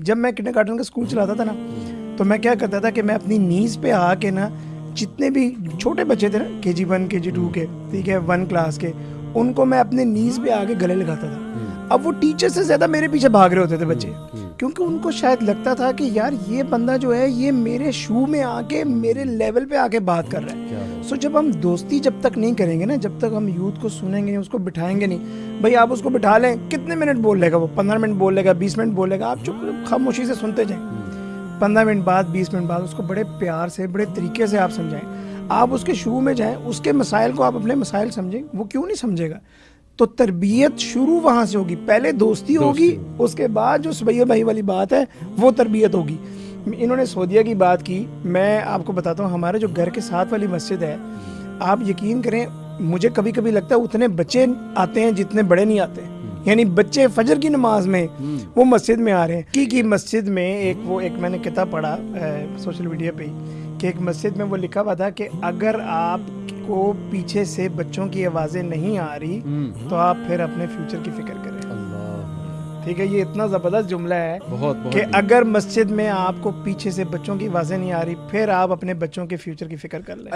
جب میں kinder garden کا اسکول چلاتا تھا نا، تو میں کیا کرتا تھا کہ میں اپنی نیز پہ آ کے نا جتنے بھی چھوٹے بچے تھے نا، کے جی ون، کے جی ٹو، کے ٹھیک ہے، ون کلاس کے، ان کو میں اپنے نیز پہ آ کے گلے لگاتا تھا۔ اب وہ ٹیچر سے زیادہ میرے پیچھے بھاگ رہے ہوتے تھے بچے۔ کیونکہ ان کو شاید لگتا تھا کہ یار یہ بندہ جو ہے، یہ میرے شو میں آ کے، میرے لیول پہ آ کے بات کر رہا ہے۔ سو جب ہم دوستی جب تک نہیں کریں گے نا جب تک ہم یوتھ کو سنیں گے نہیں اس کو بٹھائیں گے نہیں بھائی آپ اس کو بٹھا لیں کتنے منٹ بول لے گا وہ؟ پندرہ منٹ بول لے گا بیس منٹ بولے گا آپ چپ خاموشی سے سنتے جائیں۔ پندرہ منٹ بعد بیس منٹ بعد اس کو بڑے پیار سے بڑے طریقے سے آپ سمجھائیں۔ آپ اس کے شروع میں جائیں اس کے مسائل کو آپ اپنے مسائل سمجھیں وہ کیوں نہیں سمجھے گا؟ تو تربیت شروع وہاں سے ہوگی پہلے دوستی ہوگی اس کے بعد جو سبیہ بھائی والی بات ہے وہ تربیت ہوگی۔ انہوں نے سعودیہ کی بات کی میں آپ کو بتاتا ہوں ہمارے جو گھر کے ساتھ والی مسجد ہے آپ یقین کریں مجھے کبھی کبھی لگتا ہے اتنے بچے آتے ہیں جتنے بڑے نہیں آتے۔ یعنی بچے فجر کی نماز میں وہ مسجد میں آ رہے ہیں۔ کی کی مسجد میں ایک وہ ایک میں نے کتاب پڑھا سوشل میڈیا پہ کہ ایک مسجد میں وہ لکھا ہوا تھا کہ اگر آپ کو پیچھے سے بچوں کی آوازیں نہیں آ رہی تو آپ پھر اپنے فیوچر کی فکر کریں۔ ٹھیک ہے یہ اتنا زبردست جملہ ہے بہت کہ اگر مسجد میں آپ کو پیچھے سے بچوں کی آوازیں نہیں آ رہی پھر آپ اپنے بچوں کے فیوچر کی فکر کر لیں۔